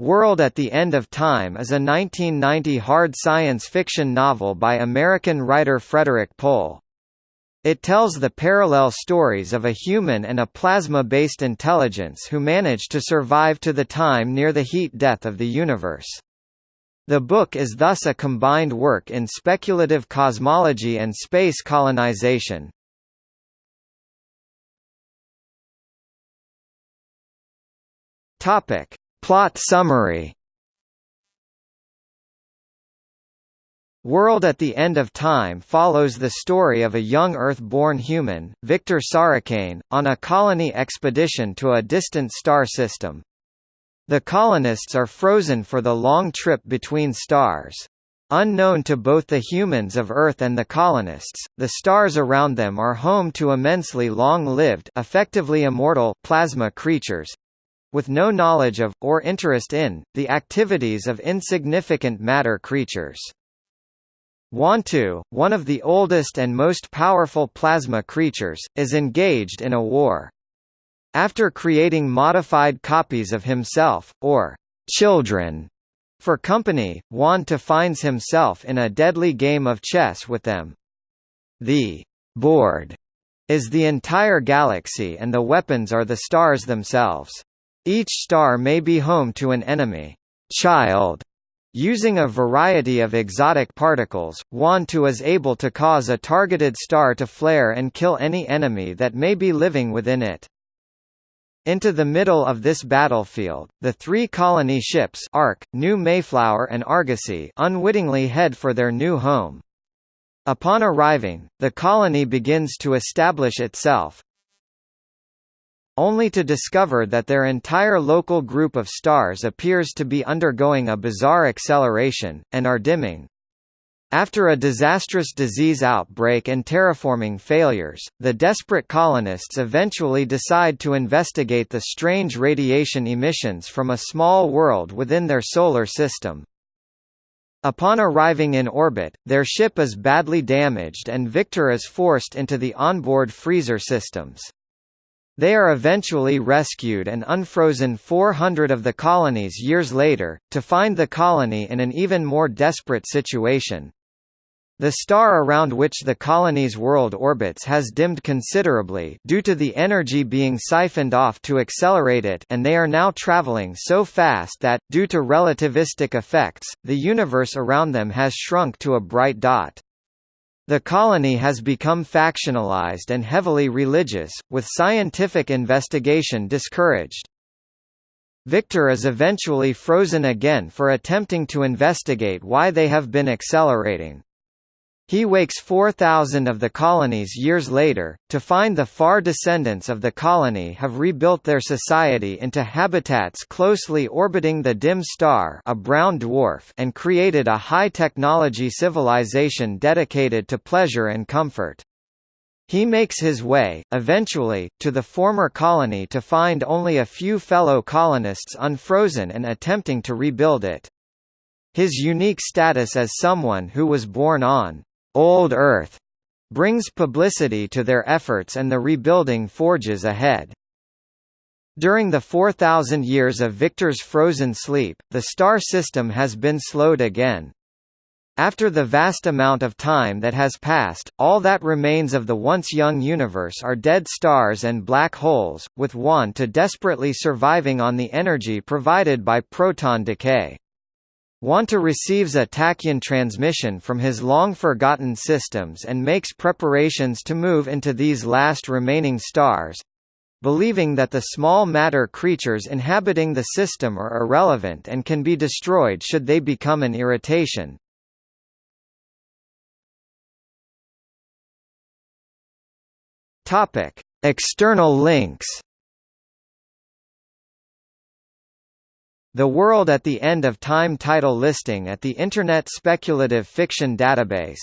World at the End of Time is a 1990 hard science fiction novel by American writer Frederik Pohl. It tells the parallel stories of a human and a plasma-based intelligence who manage to survive to the time near the heat death of the universe. The book is thus a combined work in speculative cosmology and space colonization. Topic: Plot summary World at the End of Time follows the story of a young Earth-born human, Viktor Sorricaine, on a colony expedition to a distant star system. The colonists are frozen for the long trip between stars. Unknown to both the humans of Earth and the colonists, the stars around them are home to immensely long-lived effectively immortal plasma creatures, with no knowledge of, or interest in, the activities of insignificant matter creatures. Wan-To, one of the oldest and most powerful plasma creatures, is engaged in a war. After creating modified copies of himself, or children, for company, Wan-To finds himself in a deadly game of chess with them. The board is the entire galaxy and the weapons are the stars themselves. Each star may be home to an enemy child. Using a variety of exotic particles, Wan-To is able to cause a targeted star to flare and kill any enemy that may be living within it. Into the middle of this battlefield, the three colony ships Ark, New Mayflower and Argosy unwittingly head for their new home. Upon arriving, the colony begins to establish itself, only to discover that their entire local group of stars appears to be undergoing a bizarre acceleration, and are dimming. After a disastrous disease outbreak and terraforming failures, the desperate colonists eventually decide to investigate the strange radiation emissions from a small world within their solar system. Upon arriving in orbit, their ship is badly damaged and Viktor is forced into the onboard freezer systems. They are eventually rescued and unfrozen 400 of the colonies years later, to find the colony in an even more desperate situation. The star around which the colony's world orbits has dimmed considerably due to the energy being siphoned off to accelerate it and they are now traveling so fast that, due to relativistic effects, the universe around them has shrunk to a bright dot. The colony has become factionalized and heavily religious, with scientific investigation discouraged. Viktor is eventually frozen again for attempting to investigate why they have been accelerating. He wakes 4,000 of the colonies years later, to find the far descendants of the colony have rebuilt their society into habitats closely orbiting the dim star a brown dwarf and created a high-technology civilization dedicated to pleasure and comfort. He makes his way, eventually, to the former colony to find only a few fellow colonists unfrozen and attempting to rebuild it. His unique status as someone who was born on Old Earth brings publicity to their efforts and the rebuilding forges ahead. During the 4,000 years of Viktor's frozen sleep, the star system has been slowed again. After the vast amount of time that has passed, all that remains of the once young universe are dead stars and black holes, with Wan-To desperately surviving on the energy provided by proton decay. Wan-To receives a tachyon transmission from his long-forgotten systems and makes preparations to move into these last remaining stars, believing that the small matter creatures inhabiting the system are irrelevant and can be destroyed should they become an irritation. External links The World at the End of Time title listing at the Internet Speculative Fiction Database